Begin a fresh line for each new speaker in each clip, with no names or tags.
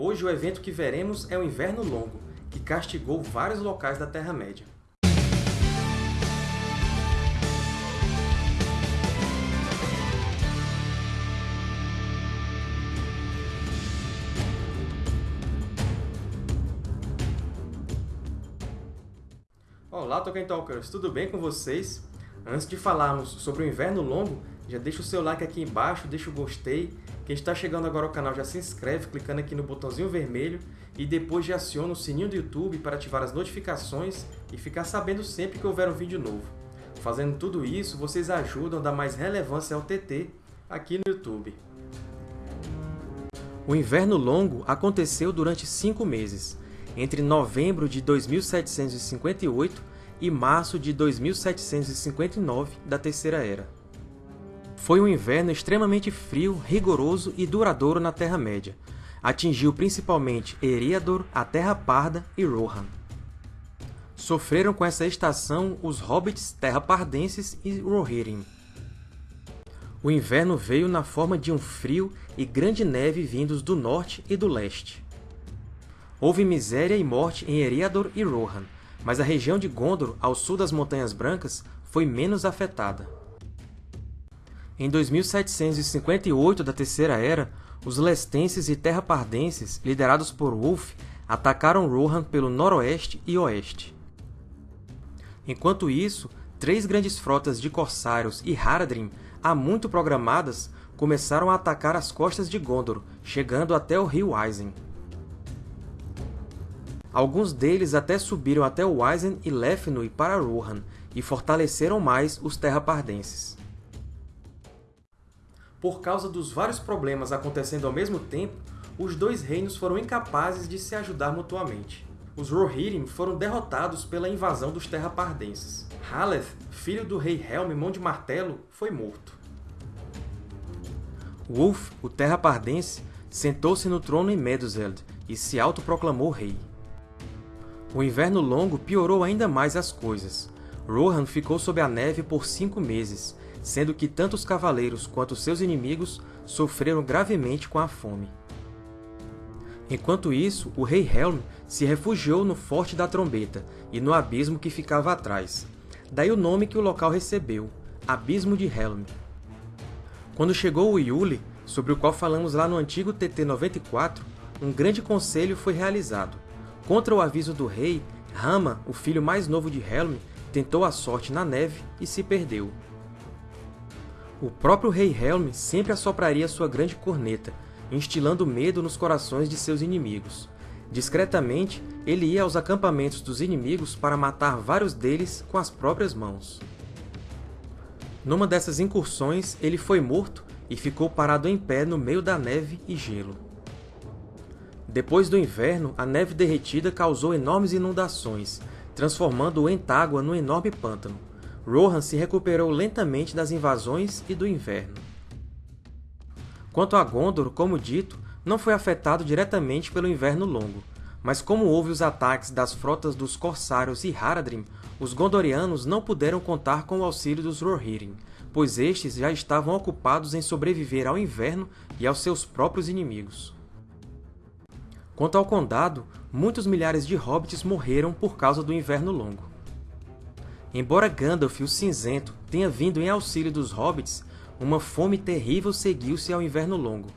Hoje o evento que veremos é o Inverno Longo, que castigou vários locais da Terra-média. Olá, Tolkien Talkers! Tudo bem com vocês? Antes de falarmos sobre o Inverno Longo, já deixa o seu like aqui embaixo, deixa o gostei. Quem está chegando agora ao canal já se inscreve clicando aqui no botãozinho vermelho e depois já aciona o sininho do YouTube para ativar as notificações e ficar sabendo sempre que houver um vídeo novo. Fazendo tudo isso, vocês ajudam a dar mais relevância ao TT aqui no YouTube. O Inverno Longo aconteceu durante cinco meses, entre novembro de 2758 e março de 2759 da Terceira Era. Foi um inverno extremamente frio, rigoroso e duradouro na Terra-média. Atingiu principalmente Eriador, a Terra Parda e Rohan. Sofreram com essa estação os Hobbits terra-pardenses e Rohirrim. O inverno veio na forma de um frio e grande neve vindos do norte e do leste. Houve miséria e morte em Eriador e Rohan, mas a região de Gondor, ao sul das Montanhas Brancas, foi menos afetada. Em 2758 da Terceira Era, os lestenses e terrapardenses, liderados por Ulf, atacaram Rohan pelo noroeste e oeste. Enquanto isso, três grandes frotas de corsários e Haradrim, há muito programadas, começaram a atacar as costas de Gondor, chegando até o rio Isen. Alguns deles até subiram até o Isen e Lefnui para Rohan, e fortaleceram mais os terrapardenses. Por causa dos vários problemas acontecendo ao mesmo tempo, os dois reinos foram incapazes de se ajudar mutuamente. Os Rohirrim foram derrotados pela invasão dos Terrapardenses. Haleth, filho do rei Helm Mão de Martelo, foi morto. Wulf, o Terrapardense, sentou-se no trono em Meduseld e se autoproclamou rei. O Inverno Longo piorou ainda mais as coisas. Rohan ficou sob a neve por cinco meses, sendo que tanto os cavaleiros quanto seus inimigos sofreram gravemente com a fome. Enquanto isso, o rei Helm se refugiou no Forte da Trombeta e no abismo que ficava atrás. Daí o nome que o local recebeu, Abismo de Helm. Quando chegou o Yuli, sobre o qual falamos lá no antigo TT-94, um grande conselho foi realizado. Contra o aviso do rei, Rama, o filho mais novo de Helm, tentou a sorte na neve e se perdeu. O próprio rei Helm sempre assopraria sua grande corneta, instilando medo nos corações de seus inimigos. Discretamente, ele ia aos acampamentos dos inimigos para matar vários deles com as próprias mãos. Numa dessas incursões, ele foi morto e ficou parado em pé no meio da neve e gelo. Depois do inverno, a neve derretida causou enormes inundações, transformando o Entágua num enorme pântano. Rohan se recuperou lentamente das invasões e do inverno. Quanto a Gondor, como dito, não foi afetado diretamente pelo Inverno Longo, mas como houve os ataques das frotas dos Corsários e Haradrim, os Gondorianos não puderam contar com o auxílio dos Rohirrim, pois estes já estavam ocupados em sobreviver ao inverno e aos seus próprios inimigos. Quanto ao Condado, muitos milhares de hobbits morreram por causa do Inverno Longo. Embora Gandalf, o Cinzento, tenha vindo em auxílio dos hobbits, uma fome terrível seguiu-se ao Inverno Longo.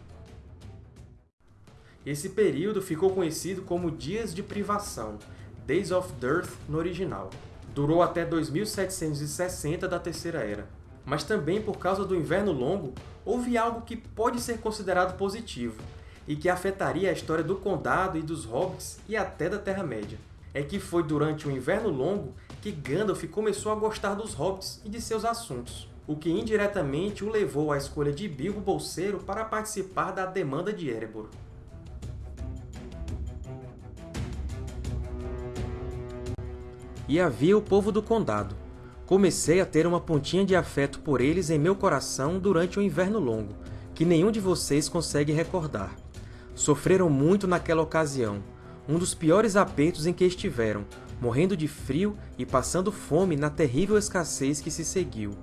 Esse período ficou conhecido como Dias de Privação, Days of Dearth no original. Durou até 2760 da Terceira Era. Mas também por causa do Inverno Longo, houve algo que pode ser considerado positivo, e que afetaria a história do Condado e dos Hobbits e até da Terra-média. É que foi durante o Inverno Longo que Gandalf começou a gostar dos Hobbits e de seus assuntos, o que indiretamente o levou à escolha de Bilbo Bolseiro para participar da Demanda de Erebor. E havia o povo do Condado. Comecei a ter uma pontinha de afeto por eles em meu coração durante o Inverno Longo, que nenhum de vocês consegue recordar. Sofreram muito naquela ocasião, um dos piores apertos em que estiveram, morrendo de frio e passando fome na terrível escassez que se seguiu.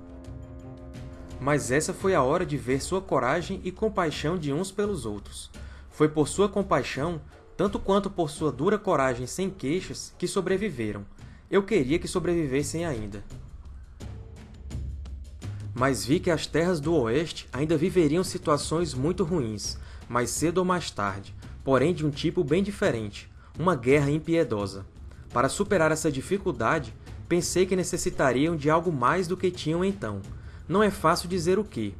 Mas essa foi a hora de ver sua coragem e compaixão de uns pelos outros. Foi por sua compaixão, tanto quanto por sua dura coragem sem queixas, que sobreviveram. Eu queria que sobrevivessem ainda. Mas vi que as terras do Oeste ainda viveriam situações muito ruins, mais cedo ou mais tarde, porém de um tipo bem diferente, uma guerra impiedosa. Para superar essa dificuldade, pensei que necessitariam de algo mais do que tinham então. Não é fácil dizer o que.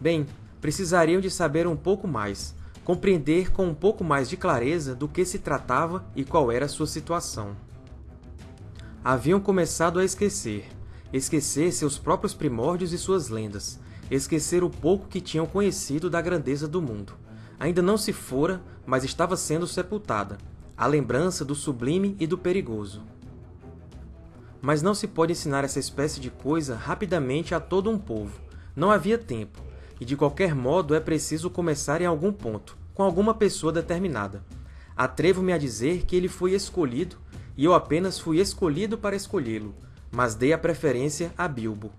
Bem, precisariam de saber um pouco mais, compreender com um pouco mais de clareza do que se tratava e qual era sua situação. Haviam começado a esquecer, esquecer seus próprios primórdios e suas lendas, esquecer o pouco que tinham conhecido da grandeza do mundo. Ainda não se fora, mas estava sendo sepultada, a lembrança do sublime e do perigoso. Mas não se pode ensinar essa espécie de coisa rapidamente a todo um povo. Não havia tempo e de qualquer modo é preciso começar em algum ponto, com alguma pessoa determinada. Atrevo-me a dizer que ele foi escolhido, e eu apenas fui escolhido para escolhê-lo, mas dei a preferência a Bilbo.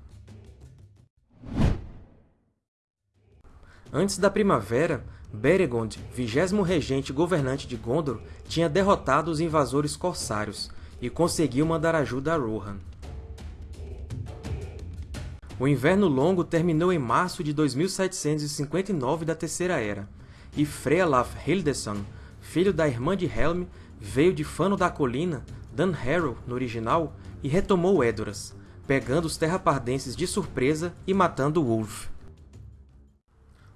Antes da primavera, Beregond, vigésimo regente governante de Gondor, tinha derrotado os invasores corsários e conseguiu mandar ajuda a Rohan. O Inverno Longo terminou em março de 2759 da Terceira Era, e Frealaf Hildesson, filho da irmã de Helm, veio de Fano da Colina, Dunharrow no original, e retomou Edoras, pegando os terrapardenses de surpresa e matando Wolf.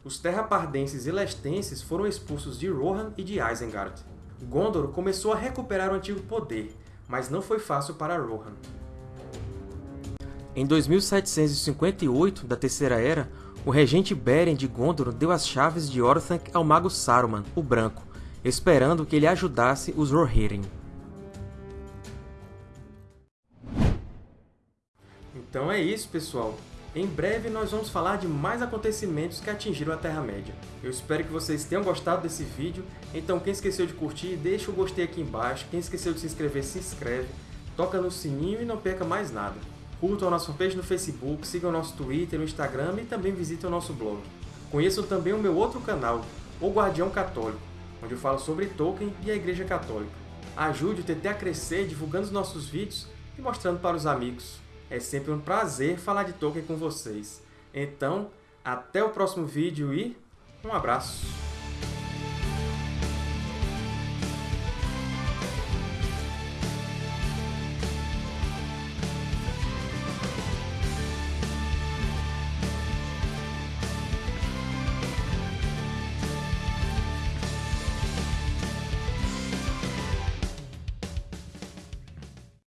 Os terrapardenses e lestenses foram expulsos de Rohan e de Isengard. Gondor começou a recuperar o antigo poder, mas não foi fácil para Rohan. Em 2758 da Terceira Era, o regente Beren de Gondor deu as chaves de Orthanc ao mago Saruman, o Branco, esperando que ele ajudasse os Rohirrim. Então é isso, pessoal! Em breve nós vamos falar de mais acontecimentos que atingiram a Terra-média. Eu espero que vocês tenham gostado desse vídeo, então quem esqueceu de curtir, deixa o gostei aqui embaixo, quem esqueceu de se inscrever, se inscreve, toca no sininho e não perca mais nada. Curtam a nossa fanpage no Facebook, sigam o nosso Twitter, o Instagram e também visitem o nosso blog. Conheçam também o meu outro canal, O Guardião Católico, onde eu falo sobre Tolkien e a Igreja Católica. Ajude o TT a crescer divulgando os nossos vídeos e mostrando para os amigos. É sempre um prazer falar de Tolkien com vocês. Então, até o próximo vídeo e um abraço!